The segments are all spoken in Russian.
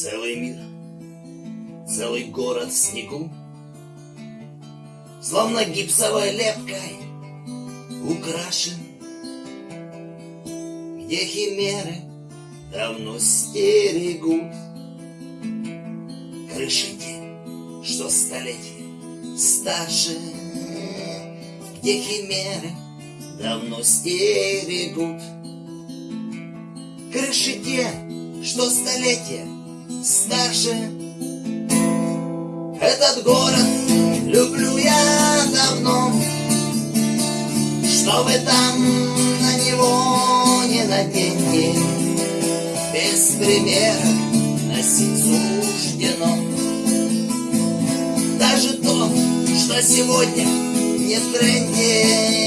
Целый мир, целый город в снегу, Словно гипсовой лепкой украшен, Где химеры? Давно стерегут. Крыши те, что столетия старше, Где химеры? Давно стерегут. Крыши те, что столетия старше. Этот город люблю я давно. Что вы там на него не наденьте Без примера носить суждено. Даже то, что сегодня не в тренде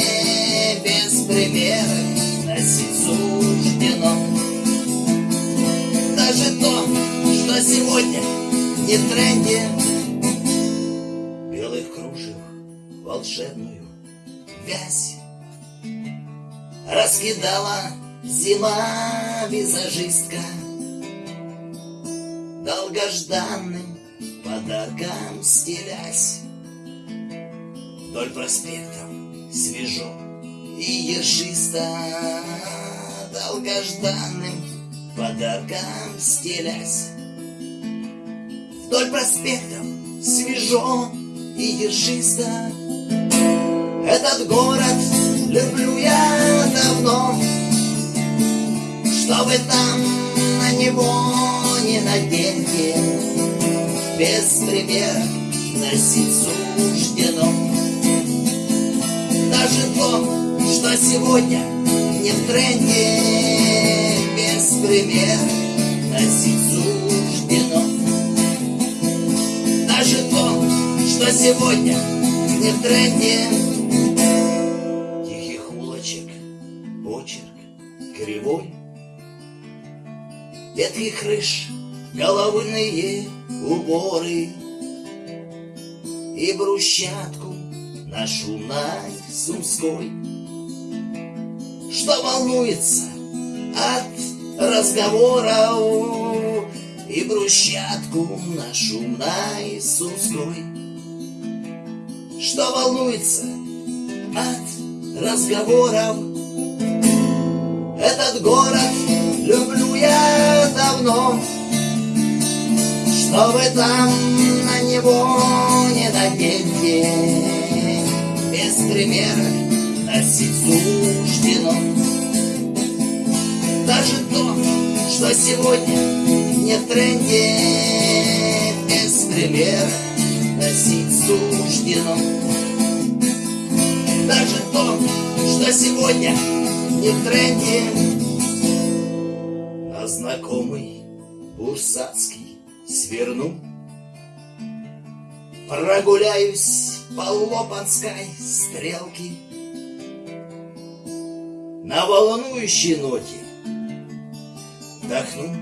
Без примера носить суждено не в тренде. Белых кружев волшебную вязь Раскидала зима визажистка. Долгожданным подарком стелясь Вдоль проспектов свежо и ежисто. Долгожданным подарком стелясь Вдоль проспектов свежо и ежисто. Этот город люблю я давно Что вы там на него не наденьте Без примера носить суждено Даже то, что сегодня не в тренде Без примера носить суждено сегодня не в тренде. Тихих улочек, почерк кривой. Ветви крыш, головные уборы. И брусчатку на шумной Сумской. Что волнуется от разговоров? И брусчатку на шумной Что волнуется от разговоров. Этот город люблю я давно Что вы там на него не наденьте Без примера носить суждено. Даже то, что сегодня не в тренде Без примера носить суждено. Даже то, что сегодня не в тренде. А знакомый бурсацкий сверну. Прогуляюсь по Лопанской стрелке. На волнующей ноте Вдохну.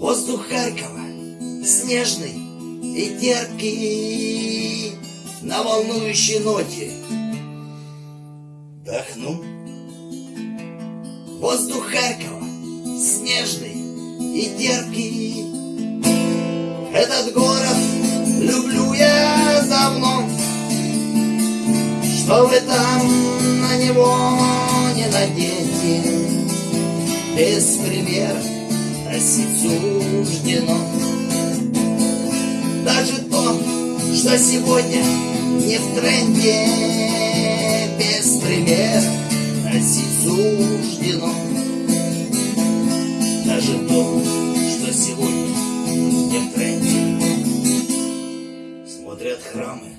Воздух Харькова снежный и терпкий На волнующей ноте. Вдохну. Воздух Харькова снежный и терпкий Этот город люблю я давно. Что вы там на него не наденьте. Без примера носить суждено Даже то, что сегодня не в тренде. Без примера носить суждено. Даже то, что сегодня не в тренде. Смотрят храмы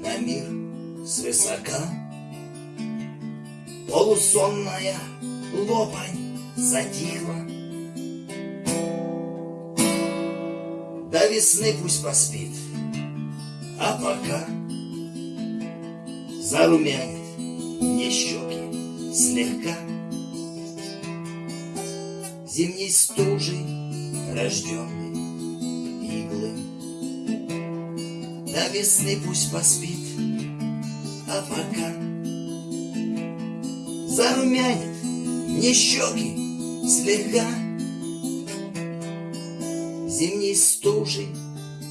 на мир свысока. Полусонная лопань затихла До весны пусть поспит, а пока Зарумянит мне щеки слегка. Зимней стужей рожденный иглы. До весны пусть поспит, а пока Зарумянит мне щеки слегка Зимней стужей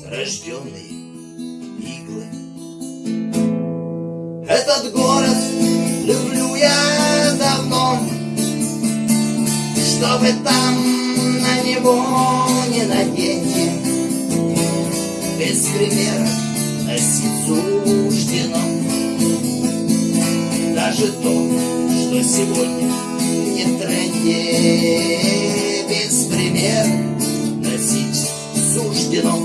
рожденные иглы. Этот город люблю я давно, Чтобы там на него не наденьте. Без примера носить суждено. Даже то, что сегодня не тренде. Без примера суждено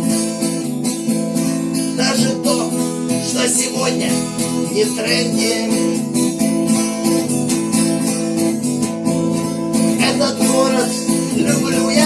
Даже то, что сегодня не в тренде. Этот город люблю я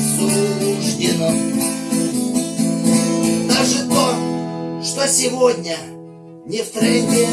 суждено. Даже то, что сегодня не в тренде